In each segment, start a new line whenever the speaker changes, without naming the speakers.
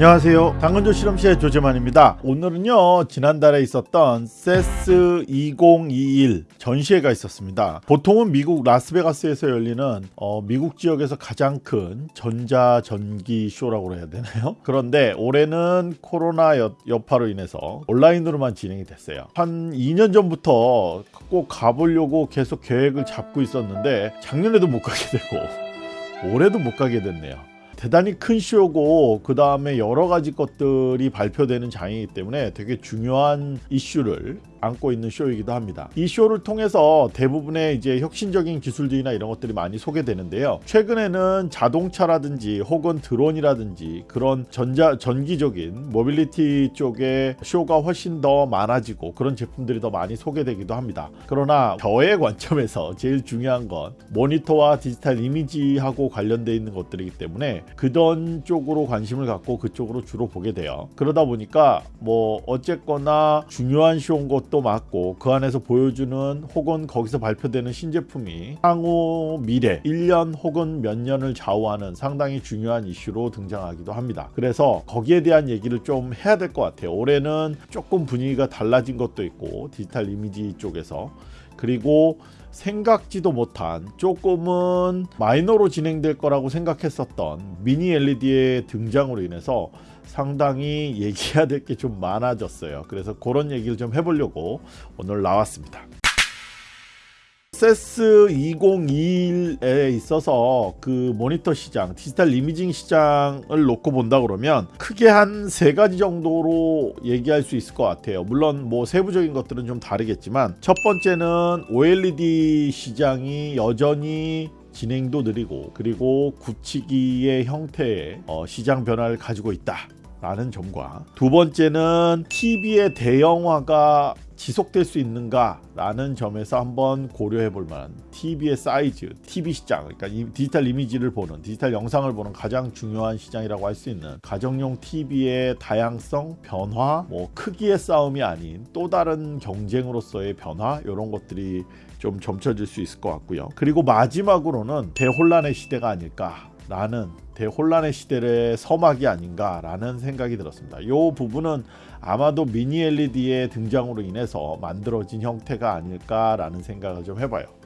안녕하세요. 당근조 실험실의 조재만입니다. 오늘은요 지난달에 있었던 세스 2021 전시회가 있었습니다. 보통은 미국 라스베가스에서 열리는 어, 미국 지역에서 가장 큰 전자 전기 쇼라고 해야 되나요? 그런데 올해는 코로나 여, 여파로 인해서 온라인으로만 진행이 됐어요. 한 2년 전부터 꼭 가보려고 계속 계획을 잡고 있었는데 작년에도 못 가게 되고 올해도 못 가게 됐네요 대단히 큰 쇼고 그 다음에 여러 가지 것들이 발표되는 장이기 때문에 되게 중요한 이슈를 안고 있는 쇼이기도 합니다. 이 쇼를 통해서 대부분의 이제 혁신적인 기술들이나 이런 것들이 많이 소개되는데요. 최근에는 자동차라든지 혹은 드론이라든지 그런 전자 전기적인 모빌리티 쪽의 쇼가 훨씬 더 많아지고 그런 제품들이 더 많이 소개되기도 합니다. 그러나 저의 관점에서 제일 중요한 건 모니터와 디지털 이미지하고 관련되어 있는 것들이기 때문에 그런 쪽으로 관심을 갖고 그쪽으로 주로 보게 돼요. 그러다 보니까 뭐 어쨌거나 중요한 쇼인 것 것도 맞고 그 안에서 보여주는 혹은 거기서 발표되는 신제품이 향후 미래 1년 혹은 몇 년을 좌우하는 상당히 중요한 이슈로 등장하기도 합니다. 그래서 거기에 대한 얘기를 좀 해야 될 것 같아요. 올해는 조금 분위기가 달라진 것도 있고 디지털 이미지 쪽에서 그리고 생각지도 못한 조금은 마이너로 진행될 거라고 생각했었던 미니 LED의 등장으로 인해서 상당히 얘기해야 될 게 좀 많아졌어요. 그래서 그런 얘기를 좀 해보려고 오늘 나왔습니다. 세스 2021에 있어서 그 모니터 시장, 디지털 이미징 시장을 놓고 본다 그러면 크게 한 세 가지 정도로 얘기할 수 있을 것 같아요. 물론 뭐 세부적인 것들은 좀 다르겠지만 첫 번째는 OLED 시장이 여전히 진행도 느리고 그리고 굳히기의 형태의 어, 시장 변화를 가지고 있다. 라는 점과 두 번째는 TV의 대형화가 지속될 수 있는가 라는 점에서 한번 고려해 볼 만한 TV의 사이즈, TV 시장 그러니까 디지털 이미지를 보는 디지털 영상을 보는 가장 중요한 시장이라고 할 수 있는 가정용 TV의 다양성, 변화, 뭐 크기의 싸움이 아닌 또 다른 경쟁으로서의 변화 이런 것들이 좀 점쳐질 수 있을 것 같고요. 그리고 마지막으로는 대혼란의 시대가 아닐까 라는 대혼란의 시대의 서막이 아닌가라는 생각이 들었습니다. 이 부분은 아마도 미니 LED의 등장으로 인해서 만들어진 형태가 아닐까라는 생각을 좀 해봐요.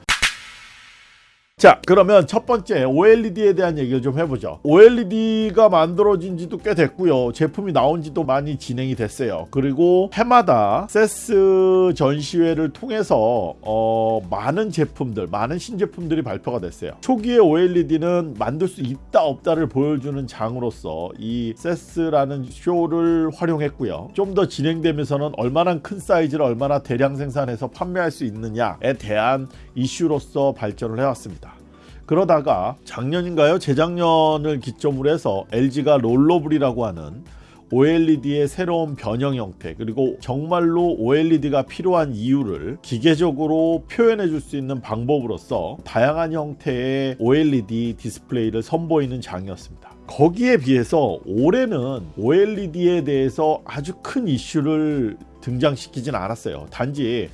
자 그러면 첫 번째 OLED에 대한 얘기를 좀 해보죠. OLED가 만들어진 지도 꽤 됐고요. 제품이 나온 지도 많이 진행이 됐어요. 그리고 해마다 세스 전시회를 통해서 어, 많은 제품들 많은 신제품들이 발표가 됐어요. 초기에 OLED는 만들 수 있다 없다를 보여주는 장으로서 이 세스라는 쇼를 활용했고요. 좀 더 진행되면서는 얼마나 큰 사이즈를 얼마나 대량 생산해서 판매할 수 있느냐에 대한 이슈로서 발전을 해왔습니다 그러다가 작년인가요? 재작년을 기점으로 해서 LG가 롤러블이라고 하는 OLED의 새로운 변형 형태 그리고 정말로 OLED가 필요한 이유를 기계적으로 표현해 줄 수 있는 방법으로서 다양한 형태의 OLED 디스플레이를 선보이는 장이었습니다. 거기에 비해서 올해는 OLED에 대해서 아주 큰 이슈를 등장시키진 않았어요. 단지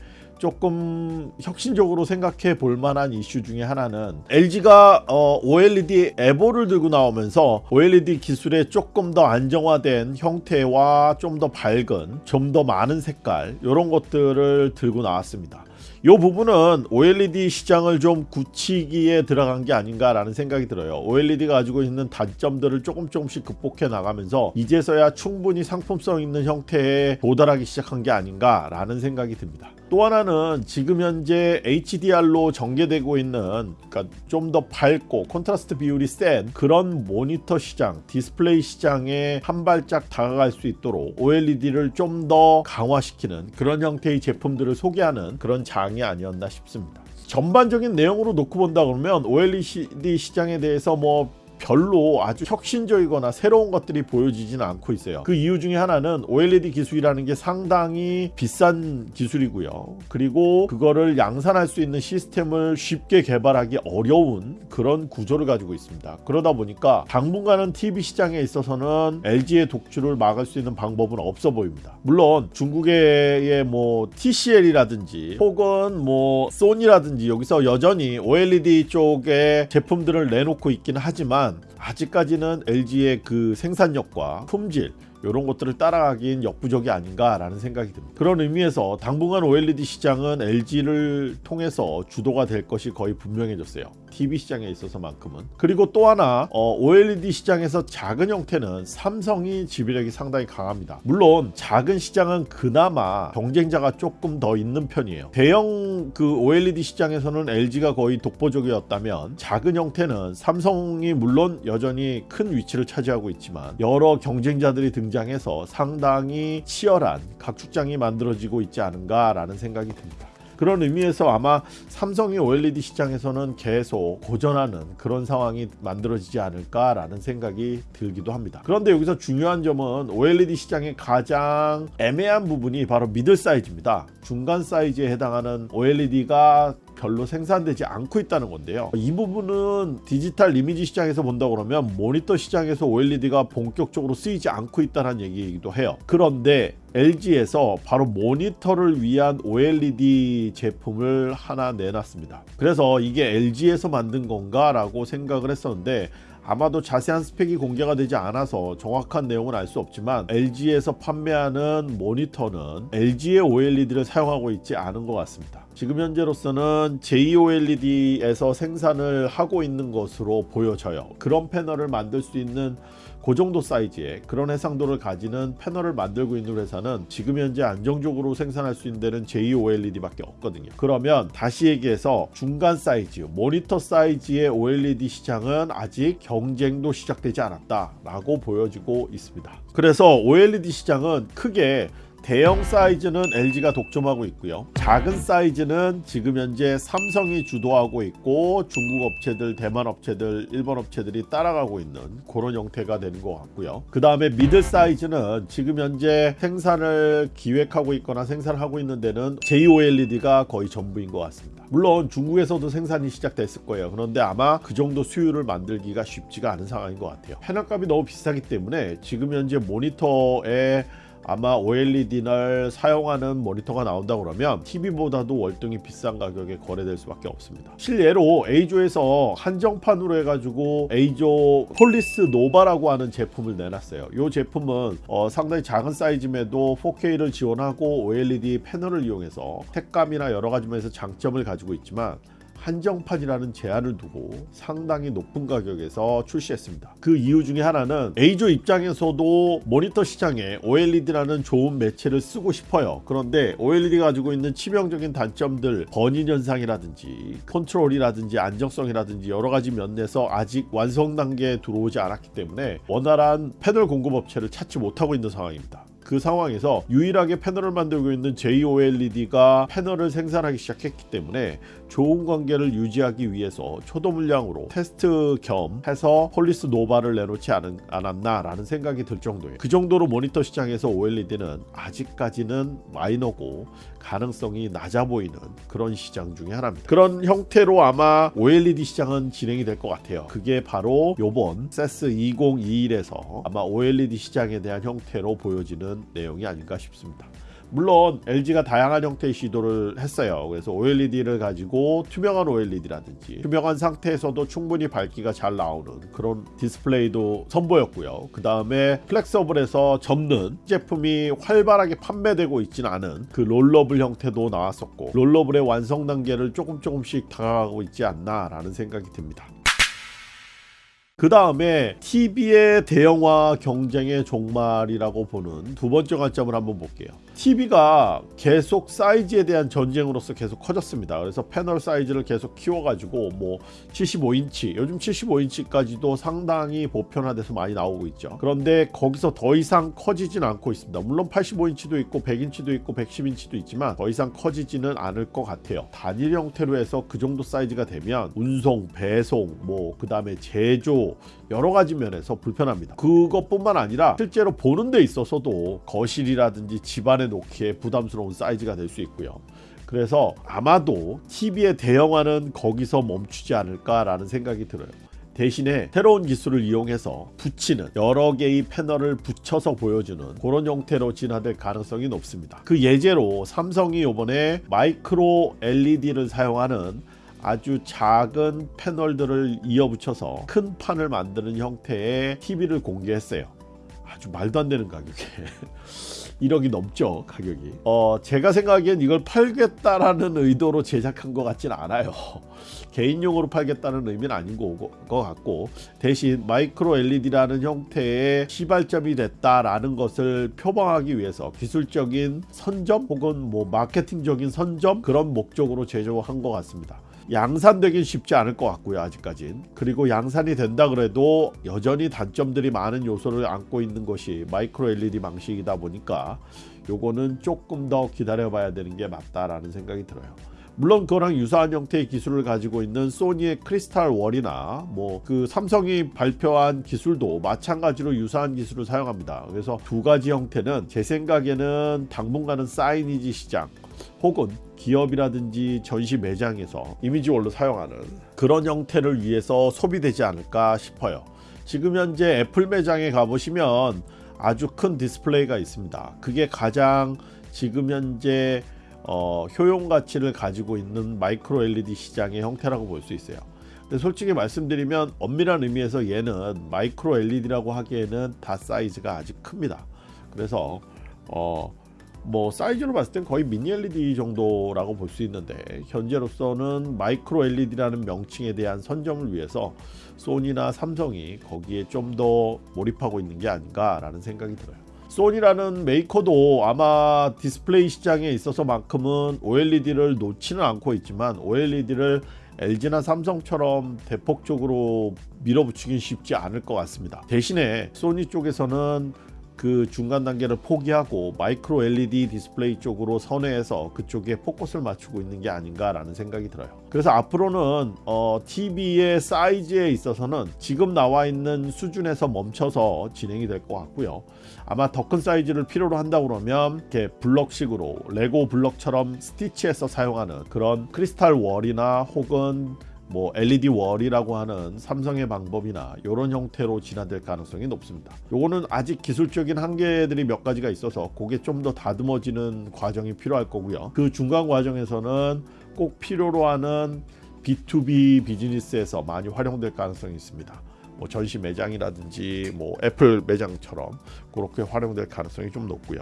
조금 혁신적으로 생각해 볼 만한 이슈 중에 하나는 LG가 어, OLED evo를 들고 나오면서 OLED 기술의 조금 더 안정화된 형태와 좀 더 밝은 좀 더 많은 색깔 이런 것들을 들고 나왔습니다. 이 부분은 OLED 시장을 좀 굳히기에 들어간 게 아닌가라는 생각이 들어요. OLED가 가지고 있는 단점들을 조금 조금씩 극복해 나가면서 이제서야 충분히 상품성 있는 형태에 도달하기 시작한 게 아닌가라는 생각이 듭니다. 또 하나는 지금 현재 HDR로 전개되고 있는 그러니까 좀 더 밝고 콘트라스트 비율이 센 그런 모니터 시장, 디스플레이 시장에 한 발짝 다가갈 수 있도록 OLED를 좀 더 강화시키는 그런 형태의 제품들을 소개하는 그런 장이 아니었나 싶습니다. 전반적인 내용으로 놓고 본다 그러면 OLED 시장에 대해서 뭐 별로 아주 혁신적이거나 새로운 것들이 보여지지는 않고 있어요. 그 이유 중에 하나는 OLED 기술이라는 게 상당히 비싼 기술이고요. 그리고 그거를 양산할 수 있는 시스템을 쉽게 개발하기 어려운 그런 구조를 가지고 있습니다. 그러다 보니까 당분간은 TV 시장에 있어서는 LG의 독주를 막을 수 있는 방법은 없어 보입니다. 물론 중국의 뭐 TCL이라든지 혹은 뭐 소니라든지 여기서 여전히 OLED 쪽에 제품들을 내놓고 있기는 하지만 아직까지는 LG의 그 생산력과 품질 이런 것들을 따라가긴 역부족이 아닌가라는 생각이 듭니다. 그런 의미에서 당분간 OLED 시장은 LG를 통해서 주도가 될 것이 거의 분명해졌어요. TV 시장에 있어서만큼은. 그리고 또 하나 어, OLED 시장에서 작은 형태는 삼성이 지배력이 상당히 강합니다. 물론 작은 시장은 그나마 경쟁자가 조금 더 있는 편이에요. 대형 그 OLED 시장에서는 LG가 거의 독보적이었다면 작은 형태는 삼성이 물론 여전히 큰 위치를 차지하고 있지만 여러 경쟁자들이 등 등장해서 상당히 치열한 각축장이 만들어지고 있지 않은가라는 생각이 듭니다. 그런 의미에서 아마 삼성이 OLED 시장에서는 계속 고전하는 그런 상황이 만들어지지 않을까라는 생각이 들기도 합니다. 그런데 여기서 중요한 점은 OLED 시장의 가장 애매한 부분이 바로 미들 사이즈입니다. 중간 사이즈에 해당하는 OLED가 별로 생산되지 않고 있다는 건데요. 이 부분은 디지털 이미지 시장에서 본다 그러면 모니터 시장에서 OLED가 본격적으로 쓰이지 않고 있다는 얘기이기도 해요. 그런데 LG에서 바로 모니터를 위한 OLED 제품을 하나 내놨습니다. 그래서 이게 LG에서 만든 건가 라고 생각을 했었는데 아마도 자세한 스펙이 공개가 되지 않아서 정확한 내용은 알 수 없지만 LG에서 판매하는 모니터는 LG의 OLED를 사용하고 있지 않은 것 같습니다. 지금 현재로서는 JOLED에서 생산을 하고 있는 것으로 보여져요. 그런 패널을 만들 수 있는 그 정도 사이즈의 그런 해상도를 가지는 패널을 만들고 있는 회사는 지금 현재 안정적으로 생산할 수 있는 데는 JOLED밖에 없거든요. 그러면 다시 얘기해서 중간 사이즈, 모니터 사이즈의 OLED 시장은 아직 경쟁도 시작되지 않았다 라고 보여지고 있습니다. 그래서 OLED 시장은 크게 대형 사이즈는 LG가 독점하고 있고요. 작은 사이즈는 지금 현재 삼성이 주도하고 있고 중국 업체들, 대만 업체들, 일본 업체들이 따라가고 있는 그런 형태가 되는 것 같고요. 그 다음에 미들 사이즈는 지금 현재 생산을 기획하고 있거나 생산하고 있는 데는 JOLED가 거의 전부인 것 같습니다. 물론 중국에서도 생산이 시작됐을 거예요. 그런데 아마 그 정도 수율을 만들기가 쉽지가 않은 상황인 것 같아요. 패널값이 너무 비싸기 때문에 지금 현재 모니터에 아마 OLED를 사용하는 모니터가 나온다 그러면 TV보다도 월등히 비싼 가격에 거래될 수밖에 없습니다. 실례로 EIZO에서 한정판으로 해가지고 EIZO FORIS NOVA라고 하는 제품을 내놨어요. 이 제품은 어, 상당히 작은 사이즈임에도 4K를 지원하고 OLED 패널을 이용해서 색감이나 여러 가지 면에서 장점을 가지고 있지만 한정판이라는 제한을 두고 상당히 높은 가격에서 출시했습니다. 그 이유 중에 하나는 EIZO 입장에서도 모니터 시장에 OLED라는 좋은 매체를 쓰고 싶어요. 그런데 OLED 가지고 있는 치명적인 단점들 burn-in 현상이라든지 컨트롤이라든지 안정성이라든지 여러 가지 면에서 아직 완성 단계에 들어오지 않았기 때문에 원활한 패널 공급 업체를 찾지 못하고 있는 상황입니다. 그 상황에서 유일하게 패널을 만들고 있는 JOLED가 패널을 생산하기 시작했기 때문에 좋은 관계를 유지하기 위해서 초도 물량으로 테스트 겸 해서 FORIS NOVA를 내놓지 않은, 않았나 라는 생각이 들 정도예요. 그 정도로 모니터 시장에서 OLED는 아직까지는 마이너고 가능성이 낮아 보이는 그런 시장 중에 하나입니다. 그런 형태로 아마 OLED 시장은 진행이 될 것 같아요. 그게 바로 요번 CES 2021에서 아마 OLED 시장에 대한 형태로 보여지는 내용이 아닌가 싶습니다. 물론 LG가 다양한 형태의 시도를 했어요. 그래서 OLED를 가지고 투명한 OLED라든지 투명한 상태에서도 충분히 밝기가 잘 나오는 그런 디스플레이도 선보였고요. 그 다음에 flexible에서 접는 제품이 활발하게 판매되고 있지는 않은 그 rollable 형태도 나왔었고 rollable의 완성 단계를 조금 조금씩 다가가고 있지 않나 라는 생각이 듭니다. 그 다음에 TV의 대형화 경쟁의 종말이라고 보는 두 번째 관점을 한번 볼게요. TV가 계속 사이즈에 대한 전쟁으로서 계속 커졌습니다. 그래서 패널 사이즈를 계속 키워가지고 뭐 75인치, 요즘 75인치까지도 상당히 보편화돼서 많이 나오고 있죠. 그런데 거기서 더 이상 커지진 않고 있습니다. 물론 85인치도 있고 100인치도 있고 110인치도 있지만 더 이상 커지지는 않을 것 같아요. 단일 형태로 해서 그 정도 사이즈가 되면 운송, 배송, 뭐 그 다음에 제조 여러 가지 면에서 불편합니다. 그것뿐만 아니라 실제로 보는 데 있어서도 거실이라든지 집안 에 놓기에 부담스러운 사이즈가 될 수 있고요. 그래서 아마도 TV의 대형화는 거기서 멈추지 않을까라는 생각이 들어요. 대신에 새로운 기술을 이용해서 붙이는 여러 개의 패널을 붙여서 보여주는 그런 형태로 진화될 가능성이 높습니다. 그 예제로 삼성이 이번에 마이크로 LED를 사용하는 아주 작은 패널들을 이어붙여서 큰 판을 만드는 형태의 TV를 공개했어요. 아주 말도 안 되는 가격에 1억이 넘죠 가격이. 어 제가 생각하기엔 이걸 팔겠다라는 의도로 제작한 것 같지는 않아요. 개인용으로 팔겠다는 의미는 아닌 것 같고 대신 마이크로 LED라는 형태의 시발점이 됐다라는 것을 표방하기 위해서 기술적인 선점 혹은 뭐 마케팅적인 선점 그런 목적으로 제조한 것 같습니다. 양산되긴 쉽지 않을 것 같고요 아직까진. 그리고 양산이 된다 그래도 여전히 단점들이 많은 요소를 안고 있는 것이 마이크로 LED 방식이다 보니까 요거는 조금 더 기다려 봐야 되는 게 맞다라는 생각이 들어요 물론 그거랑 유사한 형태의 기술을 가지고 있는 소니의 크리스탈 월이나 뭐 그 삼성이 발표한 기술도 마찬가지로 유사한 기술을 사용합니다. 그래서 두 가지 형태는 제 생각에는 당분간은 사이니지 시장 혹은 기업이라든지 전시 매장에서 이미지월로 사용하는 그런 형태를 위해서 소비되지 않을까 싶어요. 지금 현재 애플 매장에 가보시면 아주 큰 디스플레이가 있습니다. 그게 가장 지금 현재 어, 효용 가치를 가지고 있는 마이크로 LED 시장의 형태라고 볼 수 있어요. 근데 솔직히 말씀드리면 엄밀한 의미에서 얘는 마이크로 LED라고 하기에는 die 사이즈가 아직 큽니다. 그래서 어, 뭐 사이즈로 봤을 땐 거의 미니 LED 정도라고 볼 수 있는데 현재로서는 마이크로 LED라는 명칭에 대한 선점을 위해서 소니나 삼성이 거기에 좀 더 몰입하고 있는 게 아닌가라는 생각이 들어요. 소니라는 메이커도 아마 디스플레이 시장에 있어서만큼은 OLED를 놓지는 않고 있지만 OLED를 LG나 삼성처럼 대폭적으로 밀어붙이긴 쉽지 않을 것 같습니다. 대신에 소니 쪽에서는 그 중간 단계를 포기하고 마이크로 LED 디스플레이 쪽으로 선회해서 그쪽에 포커스를 맞추고 있는 게 아닌가라는 생각이 들어요. 그래서 앞으로는 어, TV의 사이즈에 있어서는 지금 나와 있는 수준에서 멈춰서 진행이 될 것 같고요. 아마 더 큰 사이즈를 필요로 한다 그러면 이렇게 블럭식으로 레고 블럭처럼 스티치해서 사용하는 그런 크리스탈 월이나 혹은 뭐 LED 월이라고 하는 삼성의 방법이나 이런 형태로 진화될 가능성이 높습니다. 요거는 아직 기술적인 한계들이 몇 가지가 있어서 그게 좀 더 다듬어지는 과정이 필요할 거고요. 그 중간 과정에서는 꼭 필요로 하는 B2B 비즈니스에서 많이 활용될 가능성이 있습니다. 뭐 전시 매장이라든지 뭐 애플 매장처럼 그렇게 활용될 가능성이 좀 높고요.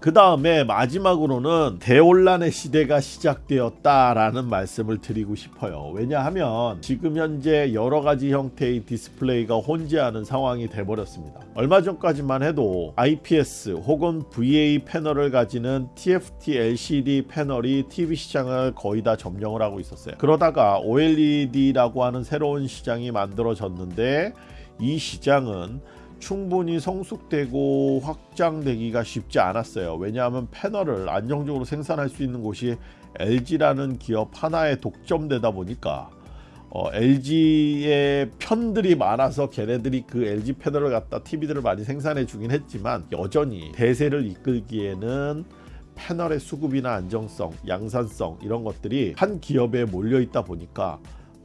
그 다음에 마지막으로는 대혼란의 시대가 시작되었다라는 말씀을 드리고 싶어요. 왜냐하면 지금 현재 여러 가지 형태의 디스플레이가 혼재하는 상황이 돼버렸습니다. 얼마 전까지만 해도 IPS 혹은 VA 패널을 가지는 TFT LCD 패널이 TV 시장을 거의 다 점령을 하고 있었어요. 그러다가 OLED라고 하는 새로운 시장이 만들어졌는데 이 시장은 충분히 성숙되고 확장되기가 쉽지 않았어요. 왜냐하면 패널을 안정적으로 생산할 수 있는 곳이 LG라는 기업 하나에 독점되다 보니까 어, LG의 편들이 많아서 걔네들이 그 LG 패널을 갖다 TV들을 많이 생산해 주긴 했지만 여전히 대세를 이끌기에는 패널의 수급이나 안정성, 양산성 이런 것들이 한 기업에 몰려 있다 보니까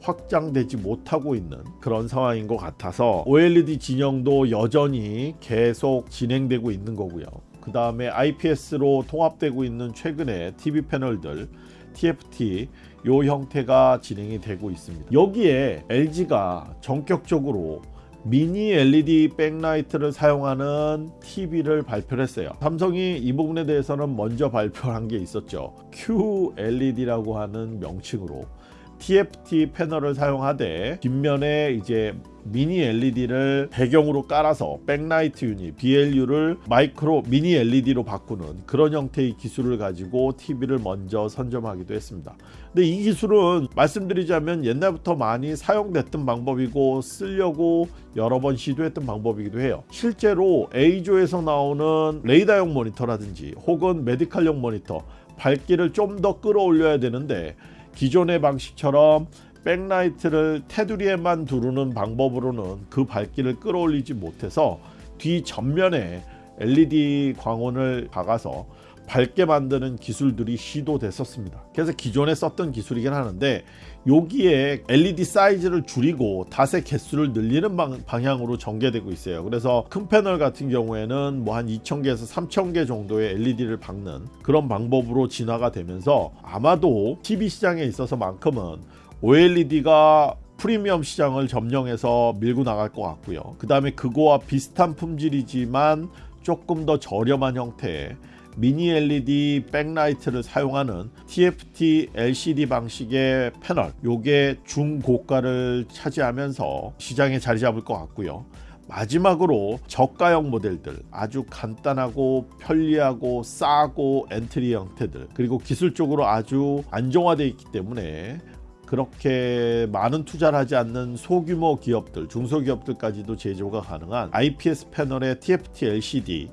확장되지 못하고 있는 그런 상황인 것 같아서 OLED 진영도 여전히 계속 진행되고 있는 거고요. 그 다음에 IPS로 통합되고 있는 최근의 TV 패널들 TFT 요 형태가 진행이 되고 있습니다. 여기에 LG가 전격적으로 미니 LED 백라이트를 사용하는 TV를 발표를 했어요. 삼성이 이 부분에 대해서는 먼저 발표한 게 있었죠. QLED라고 하는 명칭으로 TFT 패널을 사용하되 뒷면에 이제 미니 LED를 배경으로 깔아서 backlight unit BLU를 마이크로 미니 LED로 바꾸는 그런 형태의 기술을 가지고 TV를 먼저 선점하기도 했습니다. 근데 이 기술은 말씀드리자면 옛날부터 많이 사용됐던 방법이고 쓰려고 여러 번 시도했던 방법이기도 해요. 실제로 EIZO에서 나오는 레이더용 모니터라든지 혹은 메디칼용 모니터 밝기를 좀 더 끌어올려야 되는데 기존의 방식처럼 백라이트를 테두리에만 두르는 방법으로는 그 밝기를 끌어올리지 못해서 뒤 전면에 LED 광원을 박아서 밝게 만드는 기술들이 시도됐었습니다. 그래서 기존에 썼던 기술이긴 하는데 여기에 LED 사이즈를 줄이고 닷의 개수를 늘리는 방, 향으로 전개되고 있어요. 그래서 큰 패널 같은 경우에는 뭐 한 2,000개에서 3,000개 정도의 LED를 박는 그런 방법으로 진화가 되면서 아마도 TV 시장에 있어서만큼은 OLED가 프리미엄 시장을 점령해서 밀고 나갈 것 같고요. 그 다음에 그거와 비슷한 품질이지만 조금 더 저렴한 형태의 미니 LED backlight를 사용하는 TFT LCD 방식의 패널 요게 중고가를 차지하면서 시장에 자리 잡을 것 같고요. 마지막으로 저가형 모델들 아주 간단하고 편리하고 싸고 엔트리 형태들 그리고 기술적으로 아주 안정화되어 있기 때문에 그렇게 많은 투자를 하지 않는 소규모 기업들 중소기업들까지도 제조가 가능한 IPS 패널의 TFT LCD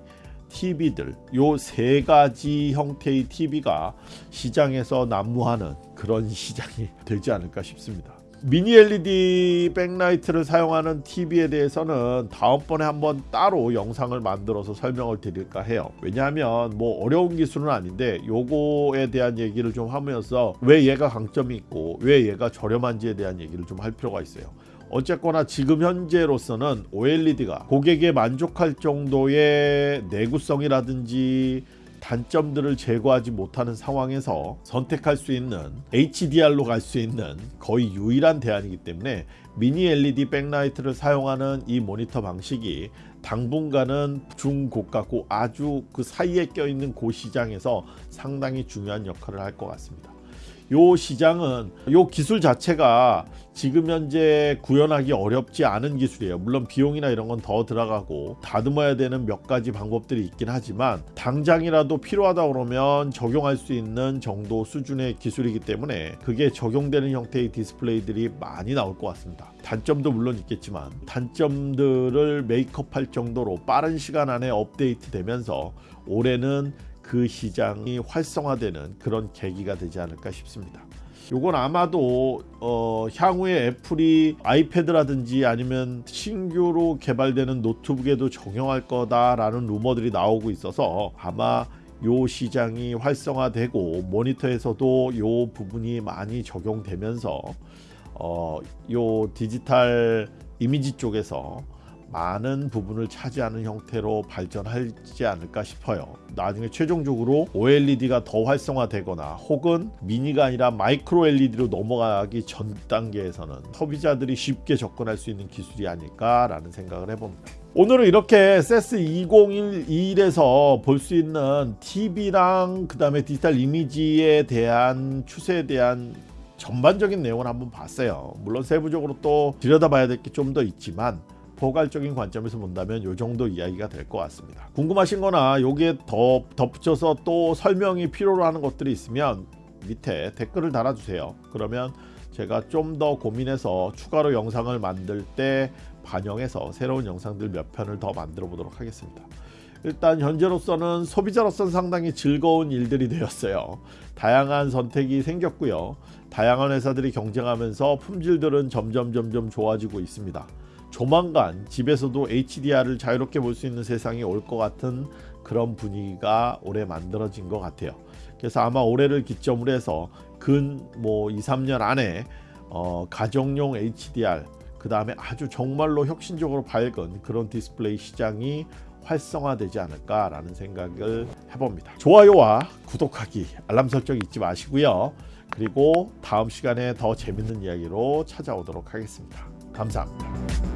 TV들 요 세 가지 형태의 TV가 시장에서 난무하는 그런 시장이 되지 않을까 싶습니다. 미니 LED 백라이트를 사용하는 TV에 대해서는 다음번에 한번 따로 영상을 만들어서 설명을 드릴까 해요. 왜냐하면 뭐 어려운 기술은 아닌데 요거에 대한 얘기를 좀 하면서 왜 얘가 강점이 있고 왜 얘가 저렴한지에 대한 얘기를 좀 할 필요가 있어요. 어쨌거나 지금 현재로서는 OLED가 고객에 만족할 정도의 내구성이라든지 단점들을 제거하지 못하는 상황에서 선택할 수 있는 HDR로 갈 수 있는 거의 유일한 대안이기 때문에 미니 LED 백라이트를 사용하는 이 모니터 방식이 당분간은 중고가고 아주 그 사이에 껴있는 고 시장에서 상당히 중요한 역할을 할 것 같습니다. 요 시장은 요 기술 자체가 지금 현재 구현하기 어렵지 않은 기술이에요. 물론 비용이나 이런 건 더 들어가고 다듬어야 되는 몇 가지 방법들이 있긴 하지만 당장이라도 필요하다 그러면 적용할 수 있는 정도 수준의 기술이기 때문에 그게 적용되는 형태의 디스플레이들이 많이 나올 것 같습니다. 단점도 물론 있겠지만 단점들을 make up할 정도로 빠른 시간 안에 업데이트 되면서 올해는 그 시장이 활성화되는 그런 계기가 되지 않을까 싶습니다. 요건 아마도 어, 향후에 애플이 아이패드라든지 아니면 신규로 개발되는 노트북에도 적용할 거다라는 루머들이 나오고 있어서 아마 요 시장이 활성화되고 모니터에서도 요 부분이 많이 적용되면서 어, 요 디지털 이미지 쪽에서 많은 부분을 차지하는 형태로 발전하지 않을까 싶어요. 나중에 최종적으로 OLED가 더 활성화되거나 혹은 미니가 아니라 마이크로 LED로 넘어가기 전 단계에서는 소비자들이 쉽게 접근할 수 있는 기술이 아닐까 라는 생각을 해봅니다. 오늘은 이렇게 CES 2021에서 볼 수 있는 TV랑 그 다음에 디지털 이미지에 대한 추세에 대한 전반적인 내용을 한번 봤어요. 물론 세부적으로 또 들여다봐야 될 게 좀 더 있지만 포괄적인 관점에서 본다면 이 정도 이야기가 될 것 같습니다. 궁금하신 거나 여기에 더 덧붙여서 또 설명이 필요로 하는 것들이 있으면 밑에 댓글을 달아주세요. 그러면 제가 좀 더 고민해서 추가로 영상을 만들 때 반영해서 새로운 영상들 몇 편을 더 만들어 보도록 하겠습니다. 일단 현재로서는 소비자로서는 상당히 즐거운 일들이 되었어요. 다양한 선택이 생겼고요. 다양한 회사들이 경쟁하면서 품질들은 점점 점점 좋아지고 있습니다. 조만간 집에서도 HDR을 자유롭게 볼 수 있는 세상이 올 것 같은 그런 분위기가 올해 만들어진 것 같아요. 그래서 아마 올해를 기점으로 해서 근 뭐 2, 3년 안에 어, 가정용 HDR 그 다음에 아주 정말로 혁신적으로 밝은 그런 디스플레이 시장이 활성화되지 않을까라는 생각을 해봅니다. 좋아요와 구독하기, 알람 설정 잊지 마시고요. 그리고 다음 시간에 더 재밌는 이야기로 찾아오도록 하겠습니다. 감사합니다.